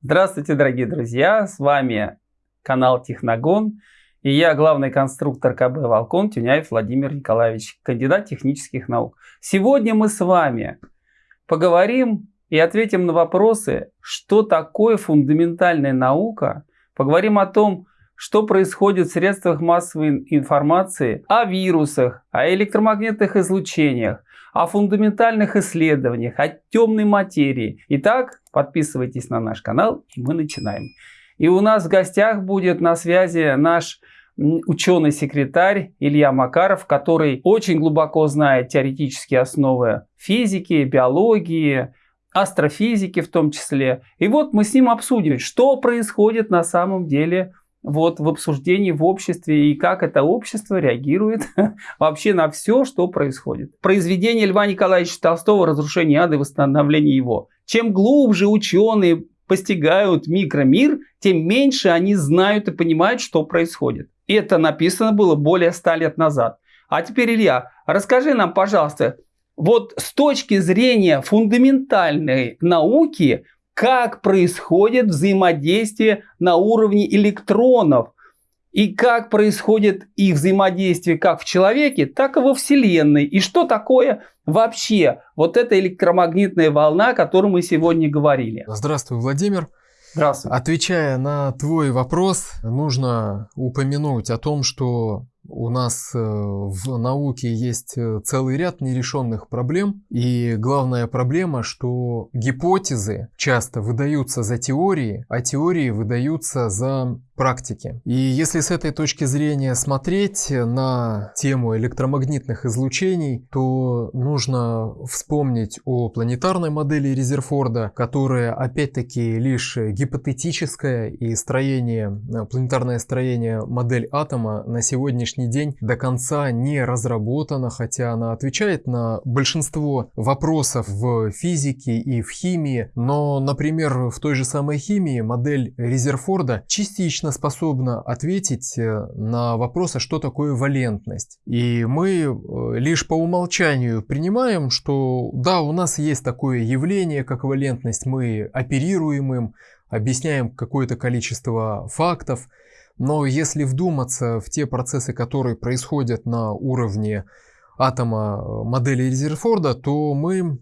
Здравствуйте, дорогие друзья! С вами канал Техногон и я главный конструктор КБ «Волкон» Тюняев Владимир Николаевич, кандидат технических наук. Сегодня мы с вами поговорим и ответим на вопросы, что такое фундаментальная наука, поговорим о том, что происходит в средствах массовой информации о вирусах, о электромагнитных излучениях, о фундаментальных исследованиях, о темной материи. Итак, подписывайтесь на наш канал, и мы начинаем. И у нас в гостях будет на связи наш ученый-секретарь Илья Макаров, который очень глубоко знает теоретические основы физики, биологии, астрофизики в том числе. И вот мы с ним обсудим, что происходит на самом деле вот в обсуждении в обществе и как это общество реагирует вообще на все, что происходит. Произведение Льва Николаевича Толстого «Разрушение ада и восстановление его». Чем глубже ученые постигают микромир, тем меньше они знают и понимают, что происходит. Это написано было более ста лет назад. А теперь, Илья, расскажи нам, пожалуйста, вот с точки зрения фундаментальной науки, как происходит взаимодействие на уровне электронов и как происходит их взаимодействие как в человеке, так и во Вселенной. И что такое вообще вот эта электромагнитная волна, о которой мы сегодня говорили. Здравствуй, Владимир. Здравствуй. Отвечая на твой вопрос, нужно упомянуть о том, что у нас э, в науке есть э, целый ряд нерешенных проблем. И главная проблема, что гипотезы часто выдаются за теории, а теории выдаются за практики. И если с этой точки зрения смотреть на тему электромагнитных излучений, то нужно вспомнить о планетарной модели Резерфорда, которая опять-таки лишь гипотетическая и строение, планетарное строение модель атома на сегодняшний день до конца не разработана, хотя она отвечает на большинство вопросов в физике и в химии, но, например, в той же самой химии модель Резерфорда частично способна ответить э, на вопрос, а что такое валентность. И мы э, лишь по умолчанию принимаем, что да, у нас есть такое явление, как валентность, мы оперируем им, объясняем какое-то количество фактов, но если вдуматься в те процессы, которые происходят на уровне атома э, модели Резерфорда, то мы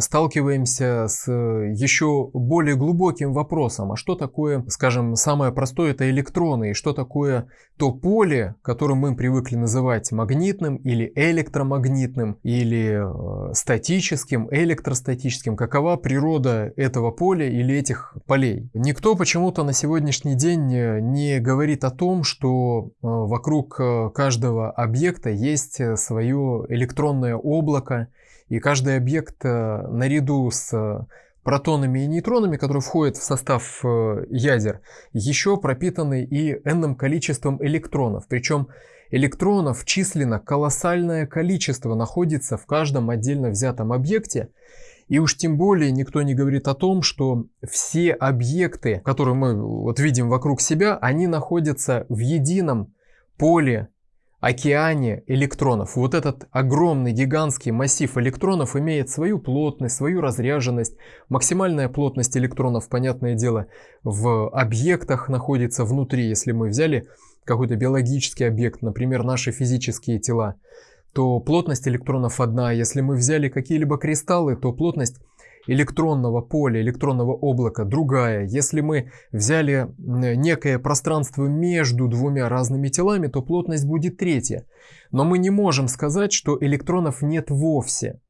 сталкиваемся с э, еще более глубоким вопросом. А что такое, скажем, самое простое это электроны, и что такое то поле, которое мы привыкли называть магнитным или электромагнитным, или э, статическим, электростатическим. Какова природа этого поля или этих полей? Никто почему-то на сегодняшний день не говорит о том, что вокруг каждого объекта есть свое электронное облако, и каждый объект э, наряду с э, протонами и нейтронами, которые входят в состав э, ядер, еще пропитаны и n количеством электронов. Причем электронов численно колоссальное количество находится в каждом отдельно взятом объекте. И уж тем более никто не говорит о том, что все объекты, которые мы вот видим вокруг себя, они находятся в едином поле океане электронов. Вот этот огромный гигантский массив электронов имеет свою плотность, свою разряженность. Максимальная плотность электронов, понятное дело, в объектах находится внутри. Если мы взяли какой-то биологический объект, например, наши физические тела, то плотность электронов одна. Если мы взяли какие-либо кристаллы, то плотность электронного поля, электронного облака другая. Если мы взяли некое пространство между двумя разными телами, то плотность будет третья. Но мы не можем сказать, что электронов нет вовсе.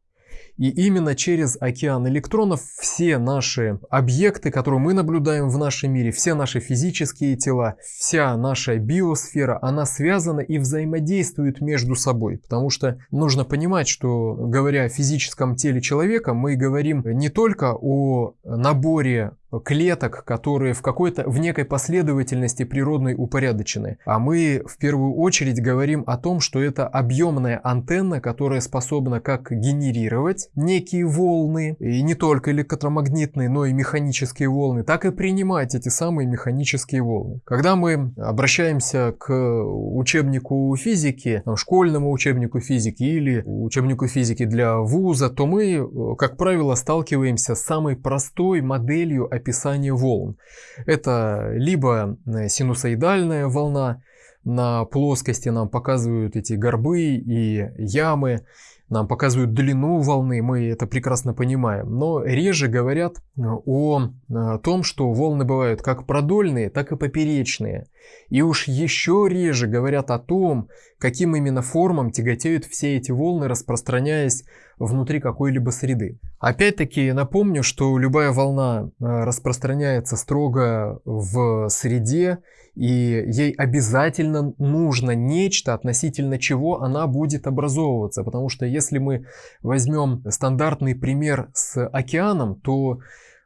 И именно через океан электронов все наши объекты, которые мы наблюдаем в нашем мире, все наши физические тела, вся наша биосфера, она связана и взаимодействует между собой. Потому что нужно понимать, что говоря о физическом теле человека, мы говорим не только о наборе клеток, которые в какой-то, в некой последовательности природной упорядочены. А мы в первую очередь говорим о том, что это объемная антенна, которая способна как генерировать посылать некие волны, и не только электромагнитные, но и механические волны, так и принимать эти самые механические волны. Когда мы обращаемся к учебнику физики, школьному учебнику физики или учебнику физики для вуза, то мы, как правило, сталкиваемся с самой простой моделью описания волн. Это либо синусоидальная волна, на плоскости нам показывают эти горбы и ямы, нам показывают длину волны, мы это прекрасно понимаем. Но реже говорят э, о э, том, что волны бывают как продольные, так и поперечные. И уж еще реже говорят о том, каким именно формам тяготеют все эти волны, распространяясь внутри какой-либо среды. Опять-таки напомню, что любая волна э, распространяется строго в среде, и ей обязательно нужно нечто, относительно чего она будет образовываться. Потому что если мы возьмем стандартный пример с океаном, то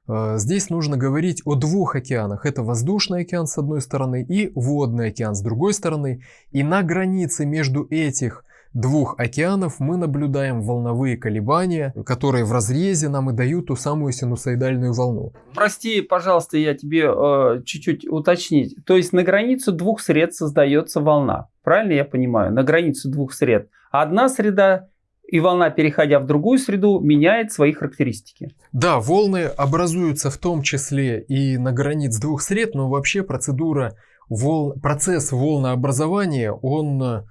э, здесь нужно говорить о двух океанах. Это воздушный океан с одной стороны и водный океан с другой стороны. И на границе между этих двух океанов мы наблюдаем волновые колебания, которые в разрезе нам и дают ту самую синусоидальную волну. Прости, пожалуйста, я тебе э, чуть-чуть уточнить. То есть на границу двух сред создается волна. Правильно я понимаю? На границу двух сред. Одна среда и волна, переходя в другую среду, меняет свои характеристики. Да, волны образуются в том числе и на границе двух сред, но вообще процедура вол... процесс волнообразования, он Э,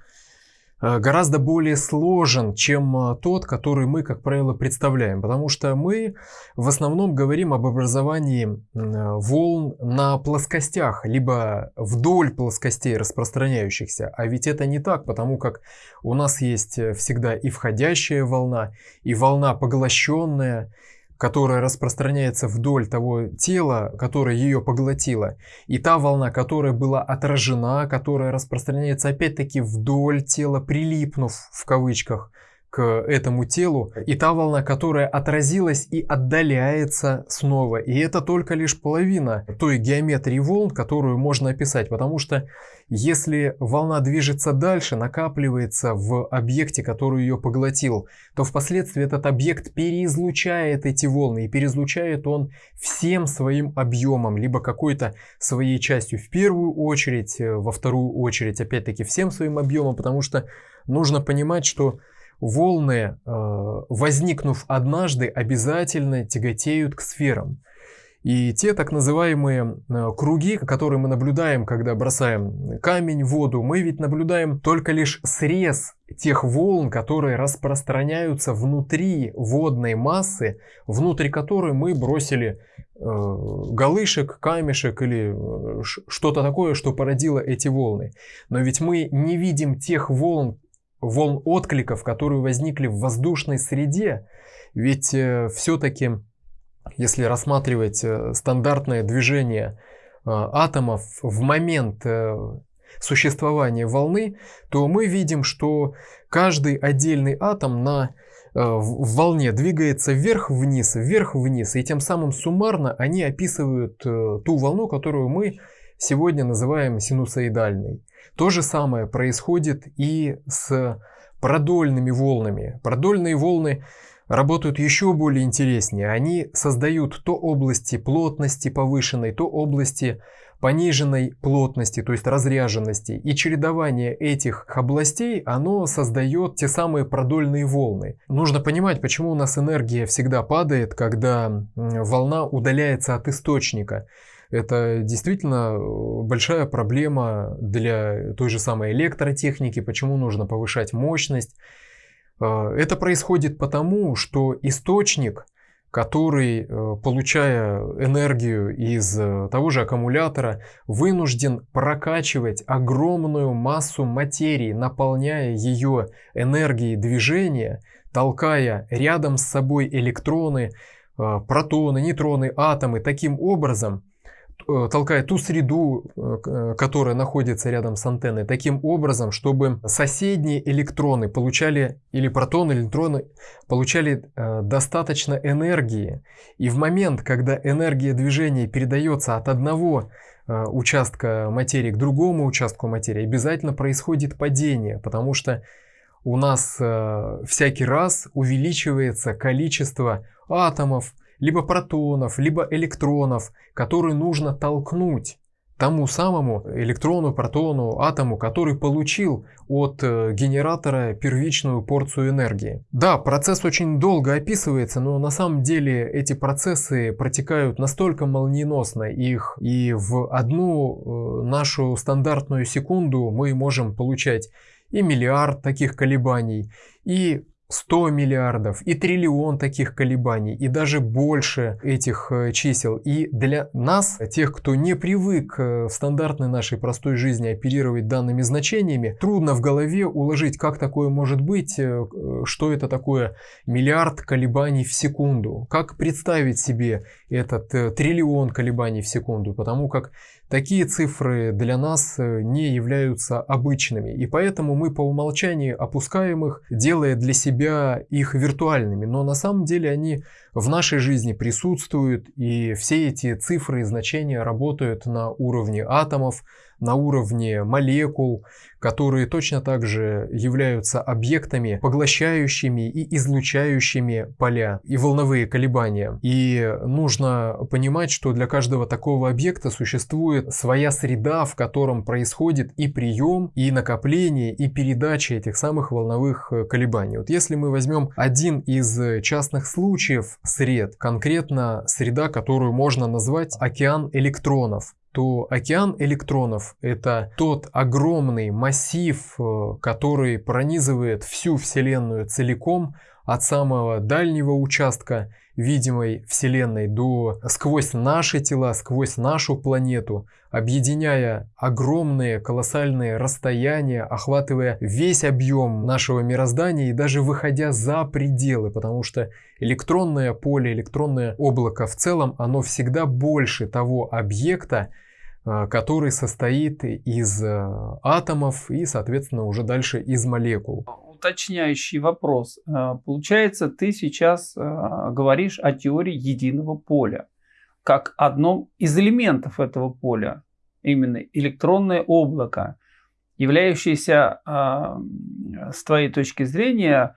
гораздо более сложен, чем э, тот, который мы, как правило, представляем. Потому что мы в основном говорим об образовании э, волн на плоскостях, либо вдоль плоскостей распространяющихся. А ведь это не так, потому как у нас есть всегда и входящая волна, и волна поглощенная, которая распространяется вдоль того тела, которое ее поглотило, и та волна, которая была отражена, которая распространяется опять-таки вдоль тела, прилипнув в кавычках к этому телу, и та волна, которая отразилась и отдаляется снова. И это только лишь половина той геометрии волн, которую можно описать, потому что если волна движется дальше, накапливается в объекте, который ее поглотил, то впоследствии этот объект переизлучает эти волны, и переизлучает он всем своим объемом, либо какой-то своей частью. В первую очередь, во вторую очередь, опять-таки всем своим объемом, потому что нужно понимать, что волны, э, возникнув однажды, обязательно тяготеют к сферам. И те так называемые э, круги, которые мы наблюдаем, когда бросаем камень в воду, мы ведь наблюдаем только лишь срез тех волн, которые распространяются внутри водной массы, внутри которой мы бросили э, галышек, камешек или что-то такое, что породило эти волны. Но ведь мы не видим тех волн, волн откликов, которые возникли в воздушной среде. Ведь э, все-таки, если рассматривать э, стандартное движение э, атомов в момент существования волны, то мы видим, что каждый отдельный атом на в волне двигается вверх-вниз, вверх-вниз, и тем самым суммарно они описывают ту волну, которую мы сегодня называем синусоидальной. То же самое происходит и с продольными волнами. Продольные волны работают еще более интереснее. Они создают то области плотности повышенной, то области пониженной плотности, то есть разряженности. И чередование этих областей, оно создает те самые продольные волны. Нужно понимать, почему у нас энергия всегда падает, когда волна удаляется от источника. Это действительно э, большая проблема для той же самой электротехники, почему нужно повышать мощность. Э, это происходит потому, что источник, который, э, получая энергию из того же аккумулятора, вынужден прокачивать огромную массу материи, наполняя ее энергией движения, толкая рядом с собой электроны, протоны, нейтроны, атомы таким образом, Э, толкает ту среду, э, э, которая находится рядом с антенной, таким образом, чтобы соседние электроны получали, или протоны, или электроны, получали достаточно энергии. И в момент, когда энергия движения передается от одного участка материи к другому участку материи, обязательно происходит падение, потому что у нас э, всякий раз увеличивается количество атомов, либо протонов, либо электронов, которые нужно толкнуть тому самому электрону, протону, атому, который получил от э, генератора первичную порцию энергии. Да, процесс очень долго описывается, но на самом деле эти процессы протекают настолько молниеносно их, и в одну э, нашу стандартную секунду мы можем получать и миллиард таких колебаний, и 100 миллиардов и триллион таких колебаний, и даже больше этих э, чисел. И для нас, тех, кто не привык э, в стандартной нашей простой жизни оперировать данными значениями, трудно в голове уложить, как такое может быть, э, что это такое миллиард колебаний в секунду, как представить себе этот триллион колебаний в секунду, потому как Такие цифры для нас э, не являются обычными, и поэтому мы по умолчанию опускаем их, делая для себя их виртуальными. Но на самом деле они в нашей жизни присутствуют, и все эти цифры и значения работают на уровне атомов, на уровне молекул, которые точно так же являются объектами, поглощающими и излучающими поля и волновые колебания. И нужно понимать, что для каждого такого объекта существует своя среда, в котором происходит и прием, и накопление, и передача этих самых волновых колебаний. Вот если мы возьмем один из частных случаев сред, конкретно среда, которую можно назвать океан электронов, то океан электронов – это тот огромный массив, э, который пронизывает всю Вселенную целиком, от самого дальнего участка видимой Вселенной до сквозь наши тела, сквозь нашу планету, объединяя огромные колоссальные расстояния, охватывая весь объем нашего мироздания и даже выходя за пределы, потому что электронное поле, электронное облако в целом, оно всегда больше того объекта, а, который состоит из э, атомов и, соответственно, уже дальше из молекул. Уточняющий вопрос. А, получается, ты сейчас а, говоришь о теории единого поля, как одном из элементов этого поля, именно электронное облако, являющееся, с твоей точки зрения,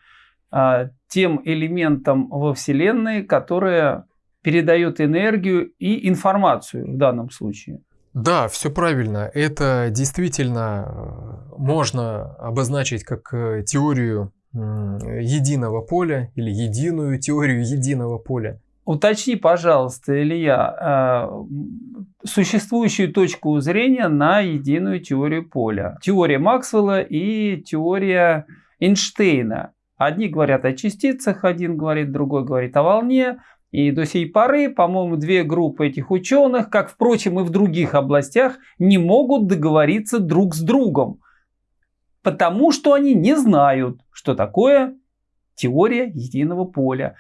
тем элементом во Вселенной, которое передает энергию и информацию в данном случае. Да, все правильно. Это действительно э, можно обозначить как э, теорию единого поля или единую теорию единого поля. Уточни, пожалуйста, Илья, э, существующую точку зрения на единую теорию поля. Теория Максвелла и теория Эйнштейна. Одни говорят о частицах, один говорит, другой говорит о волне. И до сей поры, по-моему, две группы этих ученых, как, впрочем, и в других областях, не могут договориться друг с другом. Потому что они не знают, что такое теория единого поля.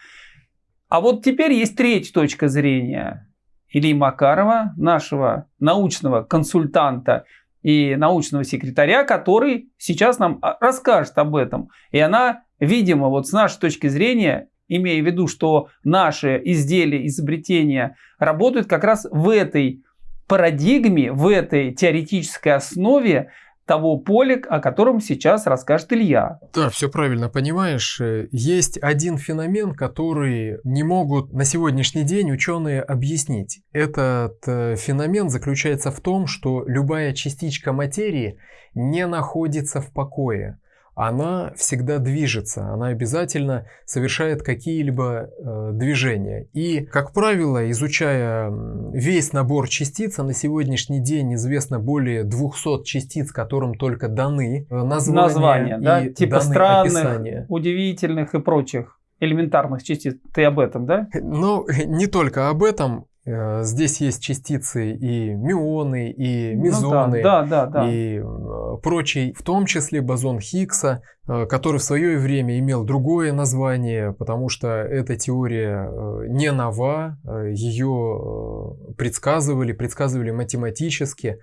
А вот теперь есть третья точка зрения. Ильи Макарова, нашего научного консультанта и научного секретаря, который сейчас нам а, расскажет об этом. И она, видимо, вот с нашей точки зрения имея в виду, что наши изделия, изобретения работают как раз в этой парадигме, в этой теоретической основе того поля, о котором сейчас расскажет Илья. Да, все правильно понимаешь. Есть один феномен, который не могут на сегодняшний день ученые объяснить. Этот э, феномен заключается в том, что любая частичка материи не находится в покое она всегда движется, она обязательно совершает какие-либо э, движения. И, как правило, изучая весь набор частиц, а на сегодняшний день известно более 200 частиц, которым только даны э, названия, названия да? типа странных, описания. удивительных и прочих элементарных частиц. Ты об этом, да? Ну, не только об этом. Э, здесь есть частицы и мюоны, и мезоны, ну, да, да, да, да. и э, прочий, в том числе бозон Хиггса, э, который в свое время имел другое название, потому что эта теория не нова, ее предсказывали, предсказывали математически.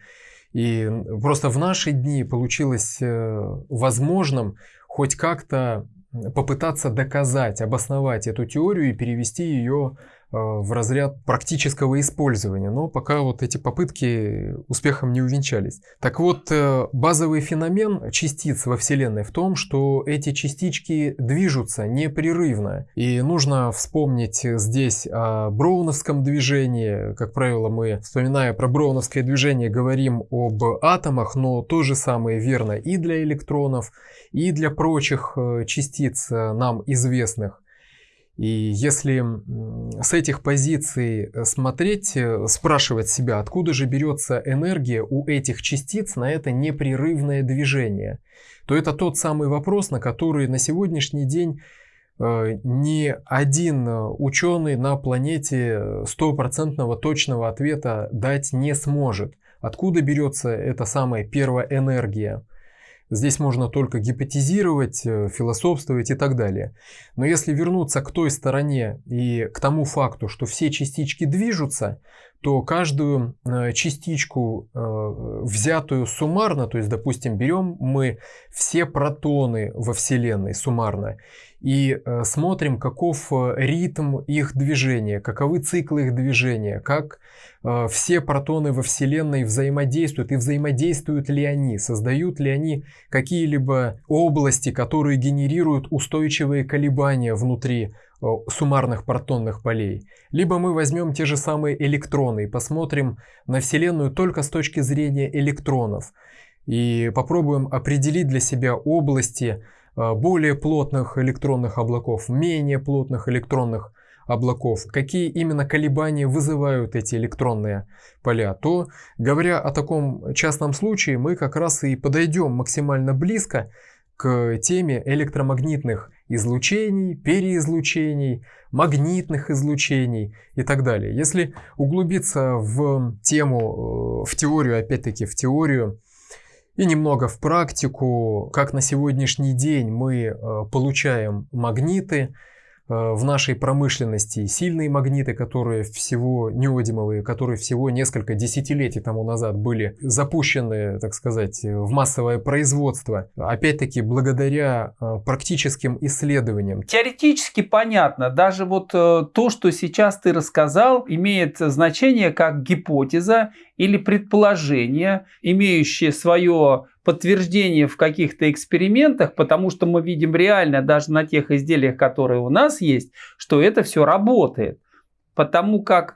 И просто в наши дни получилось возможным хоть как-то попытаться доказать, обосновать эту теорию и перевести ее в разряд практического использования, но пока вот эти попытки успехом не увенчались. Так вот, э, базовый феномен частиц во Вселенной в том, что эти частички движутся непрерывно. И нужно вспомнить здесь о броуновском движении. Как правило, мы, вспоминая про броуновское движение, говорим об атомах, но то же самое верно и для электронов, и для прочих э, частиц э, нам известных. И если с этих позиций э, смотреть, спрашивать себя, откуда же берется энергия у этих частиц на это непрерывное движение, то это тот самый вопрос, на который на сегодняшний день ни один ученый на планете стопроцентного точного ответа дать не сможет. Откуда берется эта самая первая энергия? Здесь можно только гипотезировать, э, философствовать и так далее. Но если вернуться к той стороне и к тому факту, что все частички движутся, то каждую э, частичку, э, взятую суммарно, то есть, допустим, берем мы все протоны во Вселенной суммарно и смотрим, каков ритм их движения, каковы циклы их движения, как Э, все протоны во Вселенной взаимодействуют и взаимодействуют ли они, создают ли они какие-либо области, которые генерируют устойчивые колебания внутри э, суммарных протонных полей. Либо мы возьмем те же самые электроны и посмотрим на Вселенную только с точки зрения электронов и попробуем определить для себя области э, более плотных электронных облаков, менее плотных электронных облаков, какие именно колебания вызывают эти электронные поля, то, говоря о таком частном случае, мы как раз и подойдем максимально близко к теме электромагнитных излучений, переизлучений, магнитных излучений и так далее. Если углубиться в тему, э, в теорию, опять-таки в теорию, и немного в практику, как на сегодняшний день мы э, получаем магниты, в нашей промышленности сильные магниты, которые всего неодимовые, которые всего несколько десятилетий тому назад были запущены, так сказать, в массовое производство. Опять-таки, благодаря э, практическим исследованиям. Теоретически понятно. Даже вот э, то, что сейчас ты рассказал, имеет значение как гипотеза или предположение, имеющее свое подтверждение в каких-то экспериментах, потому что мы видим реально даже на тех изделиях, которые у нас есть, что это все работает. Потому как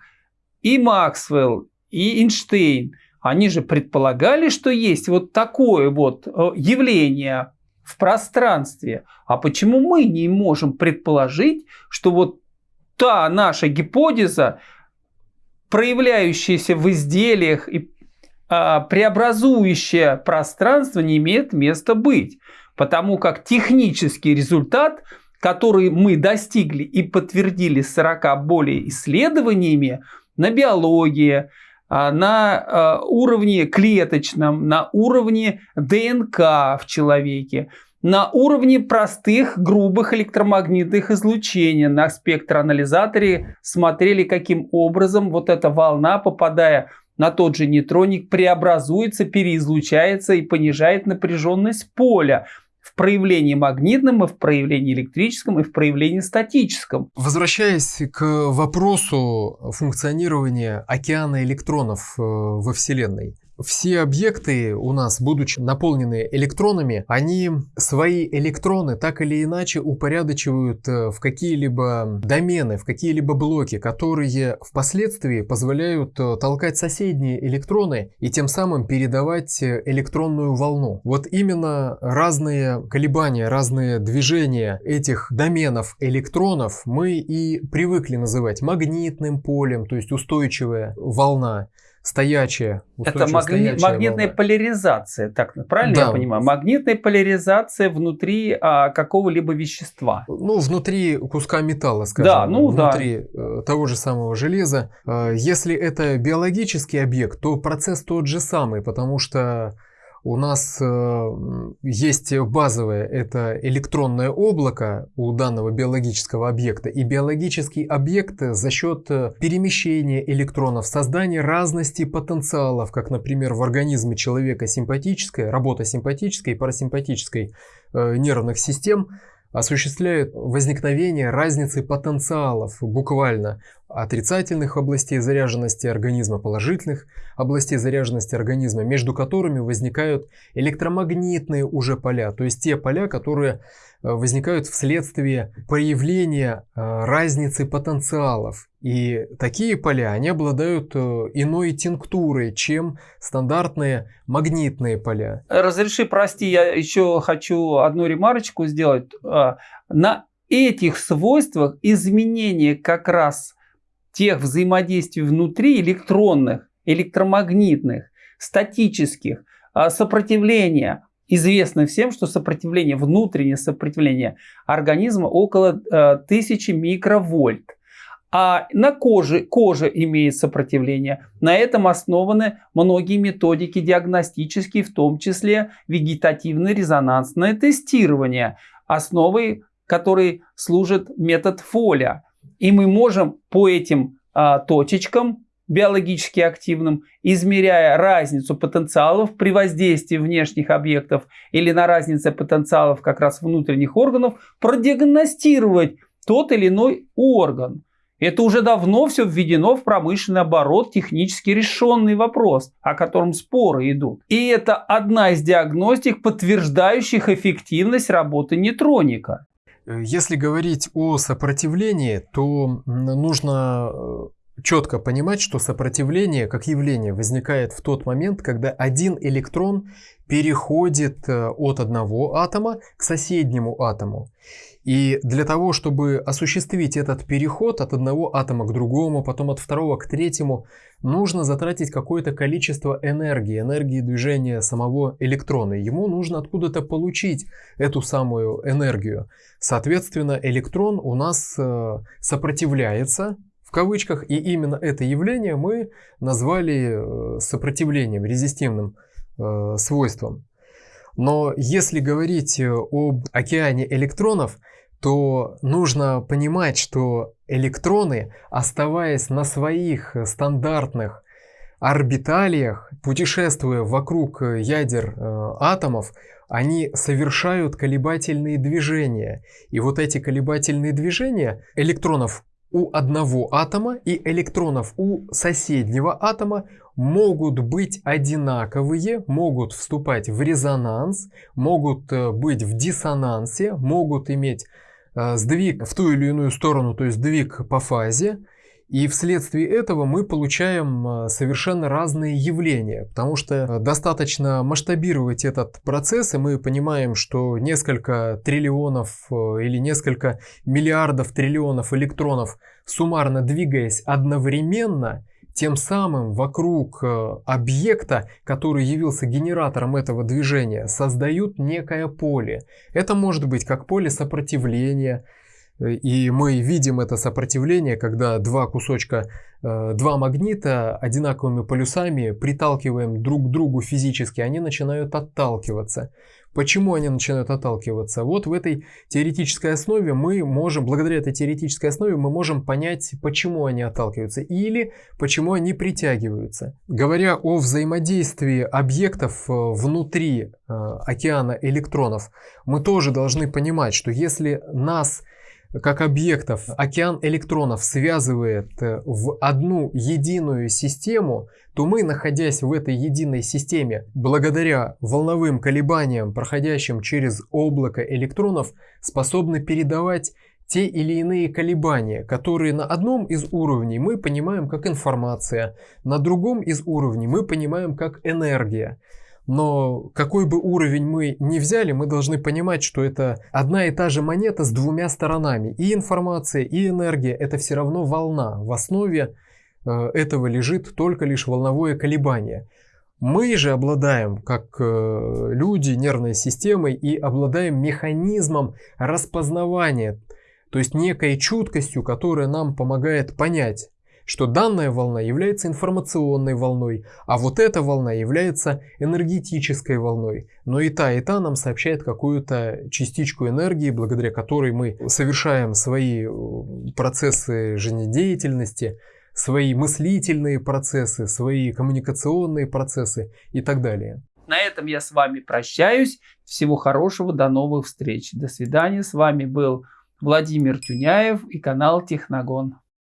и Максвелл, и Эйнштейн, они же предполагали, что есть вот такое вот э, явление в пространстве. А почему мы не можем предположить, что вот та наша гипотеза, проявляющаяся в изделиях и а, преобразующее пространство не имеет места быть. Потому как технический результат, который мы достигли и подтвердили 40 более исследованиями на биологии, а, на а, уровне клеточном, на уровне ДНК в человеке, на уровне простых грубых электромагнитных излучений. На спектроанализаторе смотрели, каким образом вот эта волна, попадая на тот же нейтроник преобразуется, переизлучается и понижает напряженность поля в проявлении магнитном, и в проявлении электрическом, и в проявлении статическом. Возвращаясь к вопросу функционирования океана электронов э, во Вселенной. Все объекты у нас, будучи наполнены электронами, они свои электроны так или иначе упорядочивают э, в какие-либо домены, в какие-либо блоки, которые впоследствии позволяют э, толкать соседние электроны и тем самым передавать э, электронную волну. Вот именно разные колебания, разные движения этих доменов электронов мы и привыкли называть магнитным полем, то есть устойчивая волна стоячая. Это магни... магнитная волна. поляризация, так правильно да. я понимаю? Магнитная поляризация внутри а, какого-либо вещества. Ну, внутри куска металла, скажем. Да, ну внутри да. Э, того же самого железа. А, если это биологический объект, то процесс тот же самый, потому что у нас э, есть базовое, это электронное облако у данного биологического объекта. И биологический объект за счет э, перемещения электронов, создания разности потенциалов, как, например, в организме человека симпатическая, работа симпатической и парасимпатической э, нервных систем, осуществляет возникновение разницы потенциалов буквально отрицательных областей заряженности организма, положительных областей заряженности организма, между которыми возникают электромагнитные уже поля, то есть те поля, которые возникают вследствие проявления э, разницы потенциалов. И такие поля, они обладают э, иной тинктурой, чем стандартные магнитные поля. Разреши, прости, я еще хочу одну ремарочку сделать. На этих свойствах изменение как раз тех взаимодействий внутри электронных, электромагнитных, статических, а, сопротивления. Известно всем, что сопротивление, внутреннее сопротивление организма около 1000 а, микровольт. А на коже, кожа имеет сопротивление. На этом основаны многие методики диагностические, в том числе вегетативно-резонансное тестирование, основой которой служит метод Фоля. И мы можем по этим а, точечкам биологически активным, измеряя разницу потенциалов при воздействии внешних объектов или на разнице потенциалов как раз внутренних органов, продиагностировать тот или иной орган. Это уже давно все введено в промышленный оборот, технически решенный вопрос, о котором споры идут. И это одна из диагностик, подтверждающих эффективность работы нейтроника. Э, если говорить о сопротивлении, то нужно э, четко понимать, что сопротивление как явление возникает в тот момент, когда один электрон переходит э, от одного атома к соседнему атому. И для того, чтобы осуществить этот переход от одного атома к другому, потом от второго к третьему, нужно затратить какое-то количество энергии, энергии движения самого электрона. Ему нужно откуда-то получить эту самую энергию. Соответственно, электрон у нас э, сопротивляется, в кавычках, и именно это явление мы назвали э, сопротивлением, резистивным э, свойством. Но если говорить об океане электронов, то нужно понимать, что электроны, оставаясь на своих стандартных орбиталиях, путешествуя вокруг ядер э, атомов, они совершают колебательные движения. И вот эти колебательные движения электронов у одного атома и электронов у соседнего атома могут быть одинаковые, могут вступать в резонанс, могут э, быть в диссонансе, могут иметь Э, сдвиг в ту или иную сторону, то есть сдвиг по фазе. И вследствие этого мы получаем э, совершенно разные явления, потому что э, достаточно масштабировать этот процесс, и мы понимаем, что несколько триллионов или несколько миллиардов триллионов электронов суммарно двигаясь одновременно, тем самым вокруг э, объекта, который явился генератором этого движения, создают некое поле. Это может быть как поле сопротивления, э, и мы видим это сопротивление, когда два кусочка, э, два магнита одинаковыми полюсами приталкиваем друг к другу физически, они начинают отталкиваться. Почему они начинают отталкиваться? Вот в этой теоретической основе мы можем, благодаря этой теоретической основе, мы можем понять, почему они отталкиваются или почему они притягиваются. Говоря о взаимодействии объектов э, внутри э, океана электронов, мы тоже должны понимать, что если нас как объектов океан электронов связывает э, в одну единую систему, то мы, находясь в этой единой системе, благодаря волновым колебаниям, проходящим через облако электронов, способны передавать те или иные колебания, которые на одном из уровней мы понимаем как информация, на другом из уровней мы понимаем как энергия. Но какой бы уровень мы ни взяли, мы должны понимать, что это одна и та же монета с двумя сторонами. И информация, и энергия – это все равно волна. В основе э, этого лежит только лишь волновое колебание. Мы же обладаем, как э, люди, нервной системой и обладаем механизмом распознавания, то есть некой чуткостью, которая нам помогает понять, что данная волна является информационной волной, а вот эта волна является энергетической волной. Но и та, и та нам сообщает какую-то частичку энергии, благодаря которой мы совершаем свои э, процессы жизнедеятельности, свои мыслительные процессы, свои коммуникационные процессы и так далее. На этом я с вами прощаюсь. Всего хорошего, до новых встреч. До свидания. С вами был Владимир Тюняев и канал Техногон.